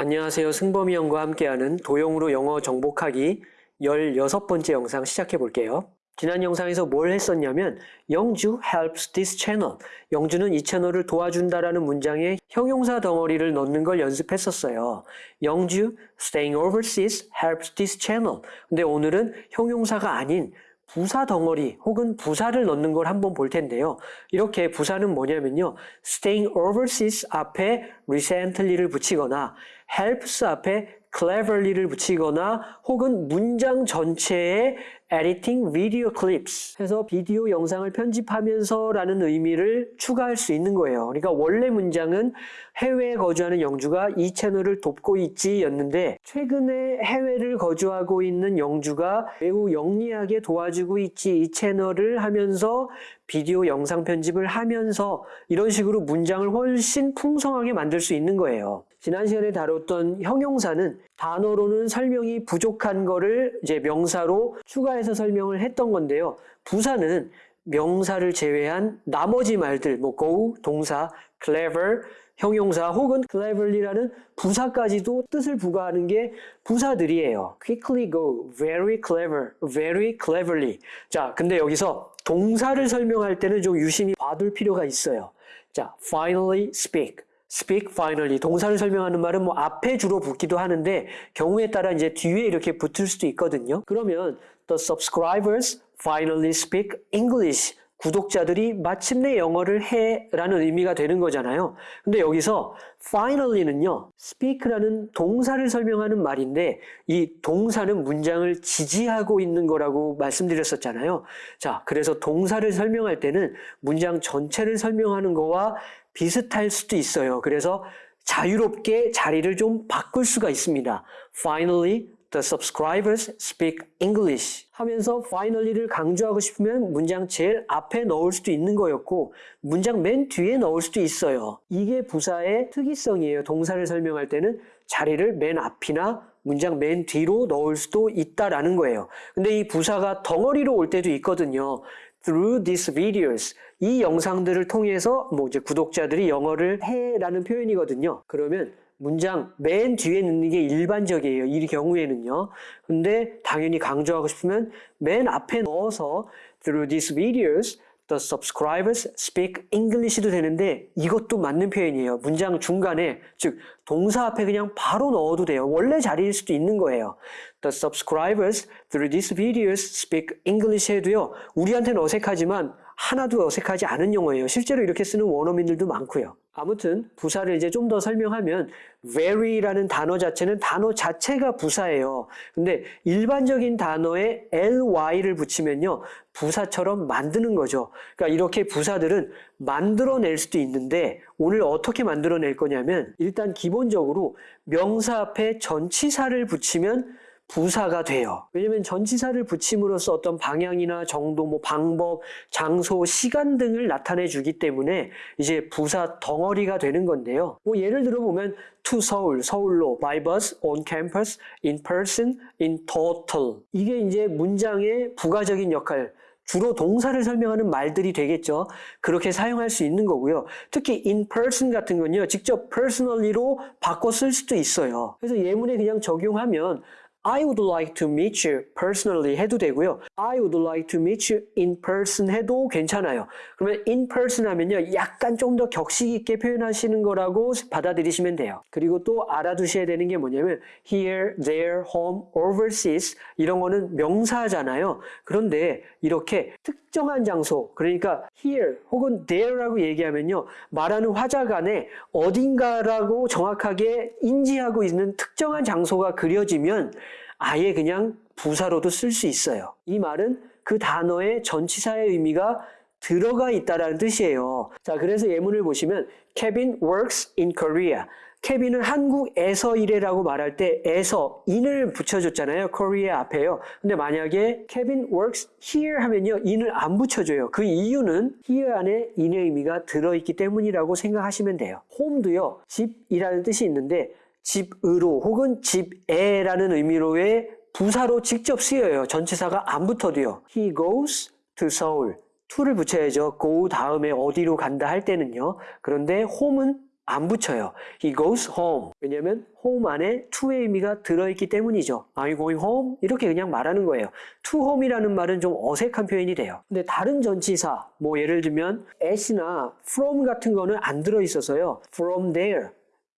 안녕하세요. 승범이 형과 함께하는 도용으로 영어 정복하기 16번째 영상 시작해 볼게요. 지난 영상에서 뭘 했었냐면 영주 helps this channel. 영주는 이 채널을 도와준다라는 문장에 형용사 덩어리를 넣는 걸 연습했었어요. 영주 staying overseas helps this channel. 근데 오늘은 형용사가 아닌 부사 덩어리 혹은 부사를 넣는 걸 한번 볼 텐데요. 이렇게 부사는 뭐냐면요. staying overseas 앞에 recently를 붙이거나 helps 앞에 cleverly를 붙이거나 혹은 문장 전체에 editing video clips 해서 비디오 영상을 편집하면서 라는 의미를 추가할 수 있는 거예요. 그러니까 원래 문장은 해외에 거주하는 영주가 이 채널을 돕고 있지 였는데 최근에 해외를 거주하고 있는 영주가 매우 영리하게 도와주고 있지 이 채널을 하면서 비디오 영상 편집을 하면서 이런 식으로 문장을 훨씬 풍성하게 만들 수 있는 거예요. 지난 시간에 다뤘던 형용사는 단어로는 설명이 부족한 거를 이제 명사로 추가해서 설명을 했던 건데요. 부사는 명사를 제외한 나머지 말들, 뭐 go, 동사, clever, 형용사 혹은 cleverly라는 부사까지도 뜻을 부과하는 게 부사들이에요. quickly go, very clever, very cleverly. 자, 근데 여기서 동사를 설명할 때는 좀 유심히 봐둘 필요가 있어요. 자, finally speak. Speak finally 동사를 설명하는 말은 뭐 앞에 주로 붙기도 하는데 경우에 따라 이제 뒤에 이렇게 붙을 수도 있거든요. 그러면 the subscribers finally speak English 구독자들이 마침내 영어를 해 라는 의미가 되는 거잖아요. 근데 여기서 finally는요, speak라는 동사를 설명하는 말인데 이 동사는 문장을 지지하고 있는 거라고 말씀드렸었잖아요. 자, 그래서 동사를 설명할 때는 문장 전체를 설명하는 거와 비슷할 수도 있어요. 그래서 자유롭게 자리를 좀 바꿀 수가 있습니다. Finally, the subscribers speak English 하면서 finally를 강조하고 싶으면 문장 제일 앞에 넣을 수도 있는 거였고 문장 맨 뒤에 넣을 수도 있어요. 이게 부사의 특이성이에요. 동사를 설명할 때는 자리를 맨 앞이나 문장 맨 뒤로 넣을 수도 있다라는 거예요. 근데 이 부사가 덩어리로 올 때도 있거든요. through these videos 이 영상들을 통해서 뭐 이제 구독자들이 영어를 해라는 표현이거든요. 그러면 문장 맨 뒤에 넣는 게 일반적이에요. 이 경우에는요. 근데 당연히 강조하고 싶으면 맨 앞에 넣어서 through these videos the subscribers speak English도 되는데 이것도 맞는 표현이에요. 문장 중간에 즉 동사 앞에 그냥 바로 넣어도 돼요. 원래 자리일 수도 있는 거예요. The subscribers through these videos speak English 해도요. 우리한테는 어색하지만 하나도 어색하지 않은 용어예요. 실제로 이렇게 쓰는 원어민들도 많고요. 아무튼 부사를 이제 좀 더 설명하면 very라는 단어 자체는 단어 자체가 부사예요. 근데 일반적인 단어에 ly를 붙이면요. 부사처럼 만드는 거죠. 그러니까 이렇게 부사들은 만들어낼 수도 있는데 오늘 어떻게 만들어낼 거냐면 일단 기본적으로 명사 앞에 전치사를 붙이면 부사가 돼요. 왜냐면 전치사를 붙임으로써 어떤 방향이나 정도, 뭐 방법, 장소, 시간 등을 나타내 주기 때문에 이제 부사 덩어리가 되는 건데요. 뭐 예를 들어 보면 to 서울, 서울로, by bus, on campus, in person, in total. 이게 이제 문장의 부가적인 역할, 주로 동사를 설명하는 말들이 되겠죠. 그렇게 사용할 수 있는 거고요. 특히 in person 같은 건요. 직접 personally로 바꿔 쓸 수도 있어요. 그래서 예문에 그냥 적용하면 I would like to meet you personally 해도 되고요. I would like to meet you in person 해도 괜찮아요. 그러면 in person 하면요. 약간 좀 더 격식 있게 표현하시는 거라고 받아들이시면 돼요. 그리고 또 알아두셔야 되는 게 뭐냐면 here, there, home, overseas 이런 거는 명사잖아요. 그런데 이렇게 특정한 장소 그러니까 here 혹은 there라고 얘기하면요. 말하는 화자간에 어딘가라고 정확하게 인지하고 있는 특정한 장소가 그려지면 아예 그냥 부사로도 쓸 수 있어요. 이 말은 그 단어의 전치사의 의미가 들어가 있다라는 뜻이에요. 자, 그래서 예문을 보시면 Kevin works in Korea. 케빈은 한국에서 일해라고 말할 때 에서 in을 붙여줬잖아요. Korea 앞에요. 근데 만약에 Kevin works here 하면요. in을 안 붙여줘요. 그 이유는 here 안에 in의 의미가 들어있기 때문이라고 생각하시면 돼요. home도요. 집이라는 뜻이 있는데 집으로 혹은 집에라는 의미로의 부사로 직접 쓰여요. 전치사가 안 붙어도요. He goes to Seoul. to를 붙여야죠. go 다음에 어디로 간다 할 때는요. 그런데 home은 안 붙여요. He goes home. 왜냐면 home 안에 to의 의미가 들어있기 때문이죠. Are you going home? 이렇게 그냥 말하는 거예요. to home이라는 말은 좀 어색한 표현이 돼요. 근데 다른 전치사, 뭐 예를 들면 at나 from 같은 거는 안 들어있어서요. from there.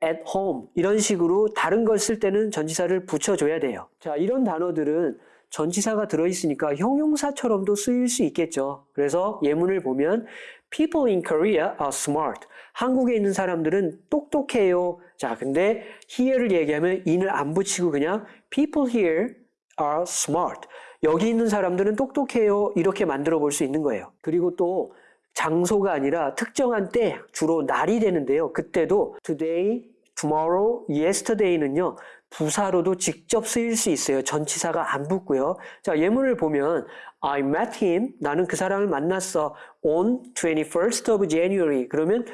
At home 이런 식으로 다른 걸 쓸 때는 전치사를 붙여줘야 돼요. 자 이런 단어들은 전치사가 들어있으니까 형용사처럼도 쓰일 수 있겠죠. 그래서 예문을 보면 People in Korea are smart. 한국에 있는 사람들은 똑똑해요. 자, 근데 here를 얘기하면 in을 안 붙이고 그냥 People here are smart. 여기 있는 사람들은 똑똑해요. 이렇게 만들어 볼 수 있는 거예요. 그리고 또 장소가 아니라 특정한 때, 주로 날이 되는데요. 그때도 today, tomorrow, yesterday는요. 부사로도 직접 쓰일 수 있어요. 전치사가 안 붙고요. 자, 예문을 보면 I met him. 나는 그 사람을 만났어. on 21st of January. 그러면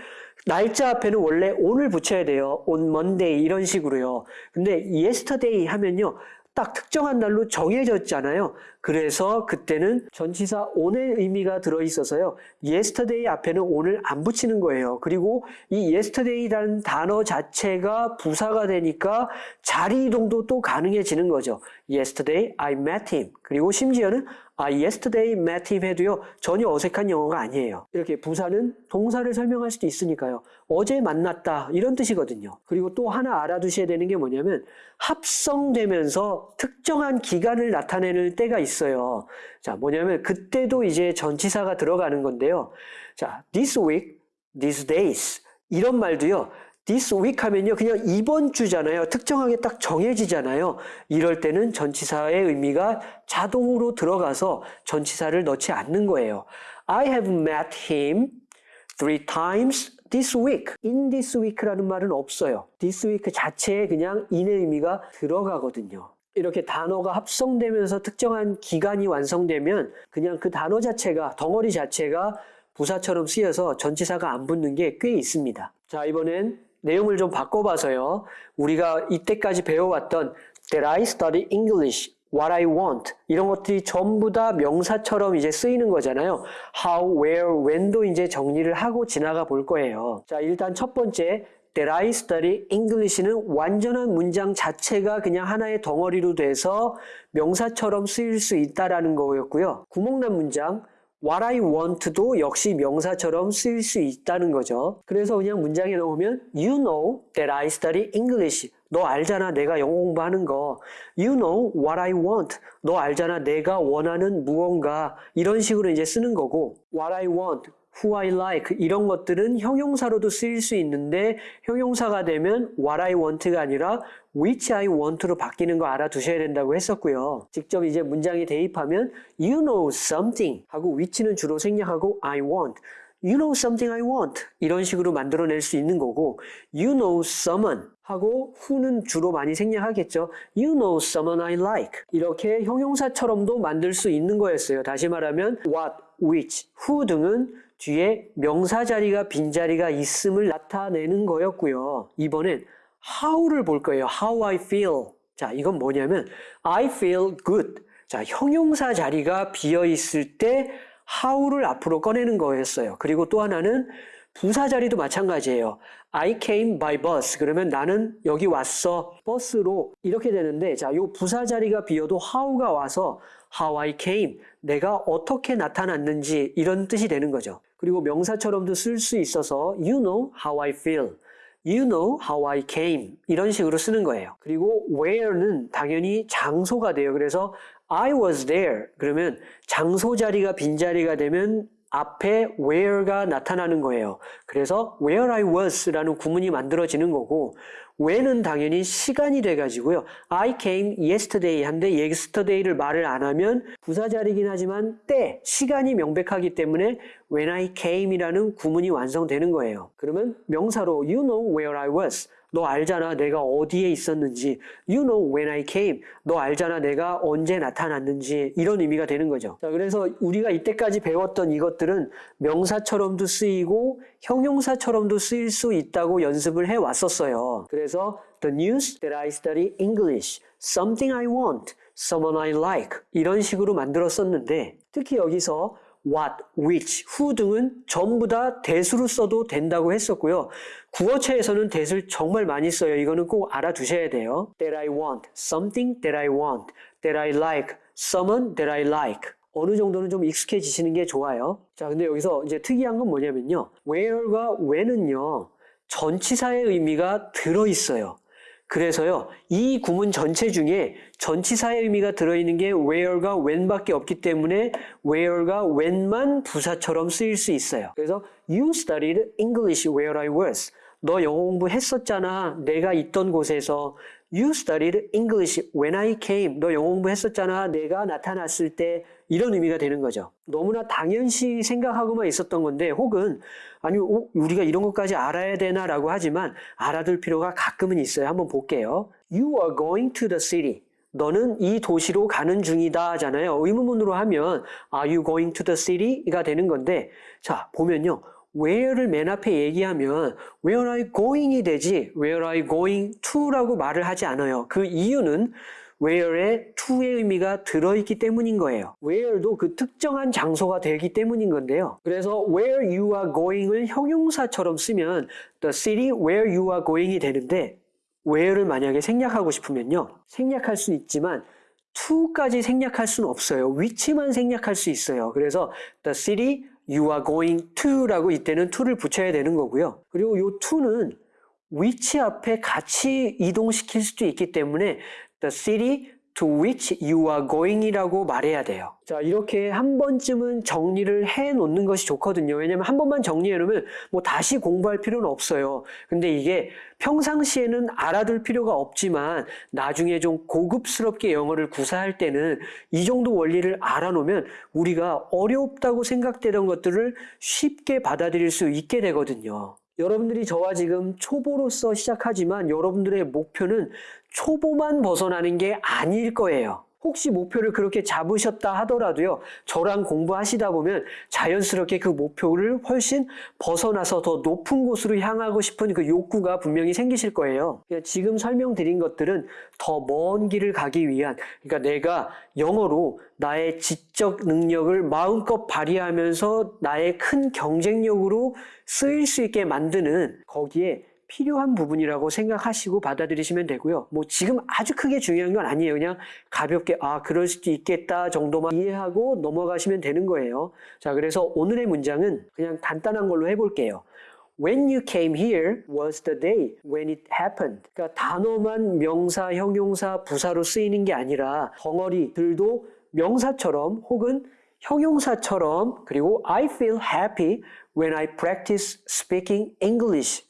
날짜 앞에는 원래 on을 붙여야 돼요. on Monday 이런 식으로요. 근데 yesterday 하면요. 딱 특정한 날로 정해졌잖아요. 그래서 그때는 전치사 on의 의미가 들어있어서요. yesterday 앞에는 on을 안 붙이는 거예요. 그리고 이 yesterday라는 단어 자체가 부사가 되니까 자리 이동도 또 가능해지는 거죠. yesterday I met him. 그리고 심지어는 I yesterday met him 해도요. 전혀 어색한 영어가 아니에요. 이렇게 부사는 동사를 설명할 수도 있으니까요. 어제 만났다 이런 뜻이거든요. 그리고 또 하나 알아두셔야 되는 게 뭐냐면 합성되면서 특정한 기간을 나타내는 때가 있어요. 자, 뭐냐면 그때도 이제 전치사가 들어가는 건데요. 자, this week, these days 이런 말도요. This week 하면요. 그냥 이번 주잖아요. 특정하게 딱 정해지잖아요. 이럴 때는 전치사의 의미가 자동으로 들어가서 전치사를 넣지 않는 거예요. I have met him three times this week. in this week라는 말은 없어요. this week 자체에 그냥 in의 의미가 들어가거든요. 이렇게 단어가 합성되면서 특정한 기간이 완성되면 그냥 그 단어 자체가 덩어리 자체가 부사처럼 쓰여서 전치사가 안 붙는 게 꽤 있습니다. 자, 이번엔 내용을 좀 바꿔봐서요. 우리가 이때까지 배워왔던 That I study English, What I want 이런 것들이 전부 다 명사처럼 이제 쓰이는 거잖아요. How, where, when도 이제 정리를 하고 지나가 볼 거예요. 자, 일단 첫 번째 That I study English는 완전한 문장 자체가 그냥 하나의 덩어리로 돼서 명사처럼 쓰일 수 있다라는 거였고요. 구멍난 문장 What I want도 역시 명사처럼 쓰일 수 있다는 거죠. 그래서 그냥 문장에 넣으면 You know that I study English. 너 알잖아 내가 영어 공부하는 거. You know what I want. 너 알잖아 내가 원하는 무언가. 이런 식으로 이제 쓰는 거고 What I want, who I like 이런 것들은 형용사로도 쓰일 수 있는데 형용사가 되면 what I want가 아니라 which I want로 바뀌는 거 알아두셔야 된다고 했었고요. 직접 이제 문장에 대입하면 you know something 하고 which는 주로 생략하고 I want You know something I want 이런 식으로 만들어낼 수 있는 거고 You know someone 하고 who는 주로 많이 생략하겠죠. You know someone I like 이렇게 형용사처럼도 만들 수 있는 거였어요. 다시 말하면 what, which, who 등은 뒤에 명사 자리가 빈자리가 있음을 나타내는 거였고요. 이번엔 how를 볼 거예요. How I feel. 자, 이건 뭐냐면 I feel good. 자, 형용사 자리가 비어 있을 때 how를 앞으로 꺼내는 거였어요. 그리고 또 하나는 부사 자리도 마찬가지예요. I came by bus. 그러면 나는 여기 왔어. 버스로 이렇게 되는데 자, 요 부사 자리가 비어도 how가 와서 how I came. 내가 어떻게 나타났는지 이런 뜻이 되는 거죠. 그리고 명사처럼도 쓸 수 있어서 you know how I feel. You know how I came. 이런 식으로 쓰는 거예요. 그리고 where는 당연히 장소가 돼요. 그래서 I was there. 그러면 장소 자리가 빈자리가 되면 앞에 where가 나타나는 거예요. 그래서 where I was라는 구문이 만들어지는 거고 when은 당연히 시간이 돼가지고요. I came yesterday 한데 yesterday를 말을 안 하면 부사 자리긴 하지만 때, 시간이 명백하기 때문에 when I came이라는 구문이 완성되는 거예요. 그러면 명사로 you know where I was 너 알잖아 내가 어디에 있었는지. You know when I came. 너 알잖아 내가 언제 나타났는지. 이런 의미가 되는 거죠. 자, 그래서 우리가 이때까지 배웠던 이것들은 명사처럼도 쓰이고 형용사처럼도 쓰일 수 있다고 연습을 해왔었어요. 그래서 The news that I study English Something I want Someone I like 이런 식으로 만들었었는데 특히 여기서 what, which, who 등은 전부 다 대수로 써도 된다고 했었고요. 구어체에서는 that을 정말 많이 써요. 이거는 꼭 알아두셔야 돼요. that I want, something that I want, that I like, someone that I like. 어느 정도는 좀 익숙해지시는 게 좋아요. 자, 근데 여기서 이제 특이한 건 뭐냐면요. where과 when은요, 전치사의 의미가 들어있어요. 그래서요, 이 구문 전체 중에 전치사의 의미가 들어있는 게 where가 when밖에 없기 때문에 where가 when만 부사처럼 쓰일 수 있어요. 그래서 you studied English where I was. 너 영어 공부했었잖아. 내가 있던 곳에서. You studied English when I came. 너 영어 공부했었잖아. 내가 나타났을 때. 이런 의미가 되는 거죠. 너무나 당연시 생각하고만 있었던 건데 혹은 아니 어, 우리가 이런 것까지 알아야 되나 라고 하지만 알아둘 필요가 가끔은 있어요. 한번 볼게요. You are going to the city. 너는 이 도시로 가는 중이다 하잖아요. 의문문으로 하면 Are you going to the city?가 되는 건데 자 보면요. Where를 맨 앞에 얘기하면 where you going이 되지 where you going to라고 말을 하지 않아요. 그 이유는 where에 to의 의미가 들어있기 때문인 거예요. where도 그 특정한 장소가 되기 때문인 건데요. 그래서 where you are going을 형용사처럼 쓰면 the city where you are going이 되는데 where를 만약에 생략하고 싶으면요. 생략할 수 있지만 to까지 생략할 수는 없어요. 위치만 생략할 수 있어요. 그래서 the city you are going to라고 이때는 to를 붙여야 되는 거고요. 그리고 이 to는 위치 앞에 같이 이동시킬 수도 있기 때문에 the city to which you are going이라고 말해야 돼요. 자, 이렇게 한 번쯤은 정리를 해 놓는 것이 좋거든요. 왜냐면 한 번만 정리해 놓으면 뭐 다시 공부할 필요는 없어요. 근데 이게 평상시에는 알아둘 필요가 없지만 나중에 좀 고급스럽게 영어를 구사할 때는 이 정도 원리를 알아 놓으면 우리가 어렵다고 생각되던 것들을 쉽게 받아들일 수 있게 되거든요. 여러분들이 저와 지금 초보로서 시작하지만 여러분들의 목표는 초보만 벗어나는 게 아닐 거예요. 혹시 목표를 그렇게 잡으셨다 하더라도요, 저랑 공부하시다 보면 자연스럽게 그 목표를 훨씬 벗어나서 더 높은 곳으로 향하고 싶은 그 욕구가 분명히 생기실 거예요. 그러니까 지금 설명드린 것들은 더 먼 길을 가기 위한, 그러니까 내가 영어로 나의 지적 능력을 마음껏 발휘하면서 나의 큰 경쟁력으로 쓰일 수 있게 만드는 거기에 필요한 부분이라고 생각하시고 받아들이시면 되고요. 뭐 지금 아주 크게 중요한 건 아니에요. 그냥 가볍게 아 그럴 수도 있겠다 정도만 이해하고 넘어가시면 되는 거예요. 자 그래서 오늘의 문장은 그냥 간단한 걸로 해볼게요. When you came here was the day when it happened. 그러니까 단어만 명사, 형용사, 부사로 쓰이는 게 아니라 덩어리들도 명사처럼 혹은 형용사처럼 그리고 I feel happy when I practice speaking English.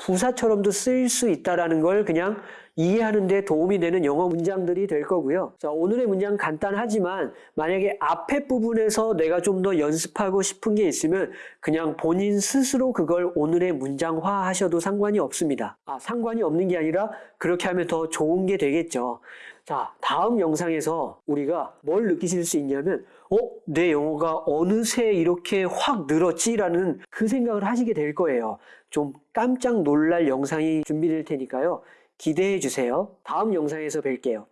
부사처럼도 쓰일 수 있다라는 걸 그냥 이해하는 데 도움이 되는 영어 문장들이 될 거고요. 자, 오늘의 문장 간단하지만 만약에 앞에 부분에서 내가 좀 더 연습하고 싶은 게 있으면 그냥 본인 스스로 그걸 오늘의 문장화 하셔도 상관이 없습니다. 아, 상관이 없는 게 아니라 그렇게 하면 더 좋은 게 되겠죠. 자, 다음 영상에서 우리가 뭘 느끼실 수 있냐면 어? 내 영어가 어느새 이렇게 확 늘었지라는 그 생각을 하시게 될 거예요. 좀 깜짝 놀랄 영상이 준비될 테니까요. 기대해 주세요. 다음 영상에서 뵐게요.